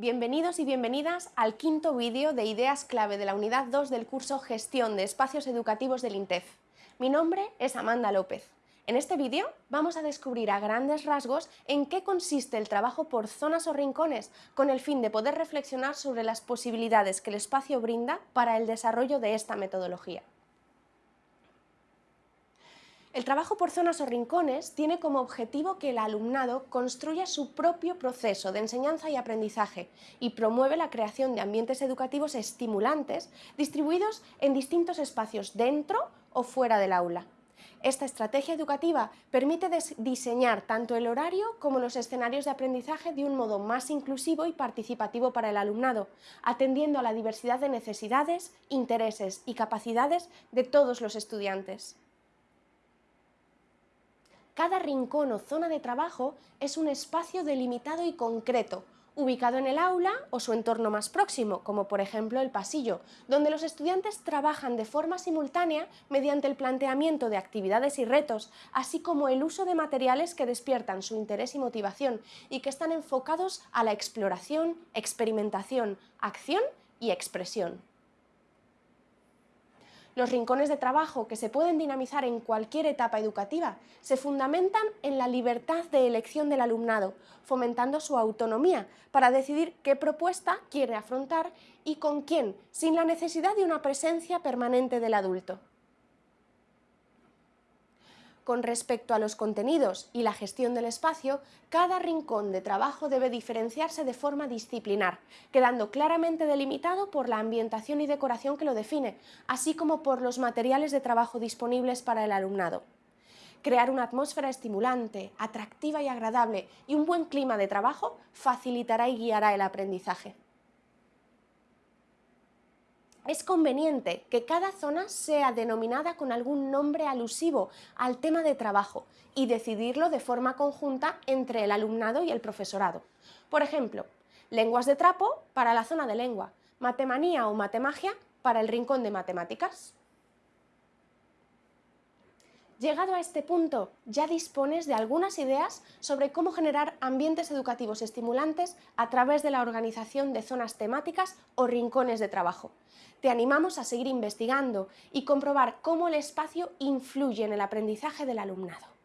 Bienvenidos y bienvenidas al quinto vídeo de ideas clave de la unidad 2 del curso Gestión de Espacios Educativos del INTEF. Mi nombre es Amanda López. En este vídeo vamos a descubrir a grandes rasgos en qué consiste el trabajo por zonas o rincones, con el fin de poder reflexionar sobre las posibilidades que el espacio brinda para el desarrollo de esta metodología. El trabajo por zonas o rincones tiene como objetivo que el alumnado construya su propio proceso de enseñanza y aprendizaje y promueve la creación de ambientes educativos estimulantes distribuidos en distintos espacios dentro o fuera del aula. Esta estrategia educativa permite diseñar tanto el horario como los escenarios de aprendizaje de un modo más inclusivo y participativo para el alumnado, atendiendo a la diversidad de necesidades, intereses y capacidades de todos los estudiantes. Cada rincón o zona de trabajo es un espacio delimitado y concreto, ubicado en el aula o su entorno más próximo, como por ejemplo el pasillo, donde los estudiantes trabajan de forma simultánea mediante el planteamiento de actividades y retos, así como el uso de materiales que despiertan su interés y motivación y que están enfocados a la exploración, experimentación, acción y expresión. Los rincones de trabajo que se pueden dinamizar en cualquier etapa educativa se fundamentan en la libertad de elección del alumnado, fomentando su autonomía para decidir qué propuesta quiere afrontar y con quién, sin la necesidad de una presencia permanente del adulto. Con respecto a los contenidos y la gestión del espacio, cada rincón de trabajo debe diferenciarse de forma disciplinar, quedando claramente delimitado por la ambientación y decoración que lo define, así como por los materiales de trabajo disponibles para el alumnado. Crear una atmósfera estimulante, atractiva y agradable y un buen clima de trabajo facilitará y guiará el aprendizaje es conveniente que cada zona sea denominada con algún nombre alusivo al tema de trabajo y decidirlo de forma conjunta entre el alumnado y el profesorado. Por ejemplo, lenguas de trapo para la zona de lengua, matemanía o matemagia para el rincón de matemáticas. Llegado a este punto, ya dispones de algunas ideas sobre cómo generar ambientes educativos estimulantes a través de la organización de zonas temáticas o rincones de trabajo. Te animamos a seguir investigando y comprobar cómo el espacio influye en el aprendizaje del alumnado.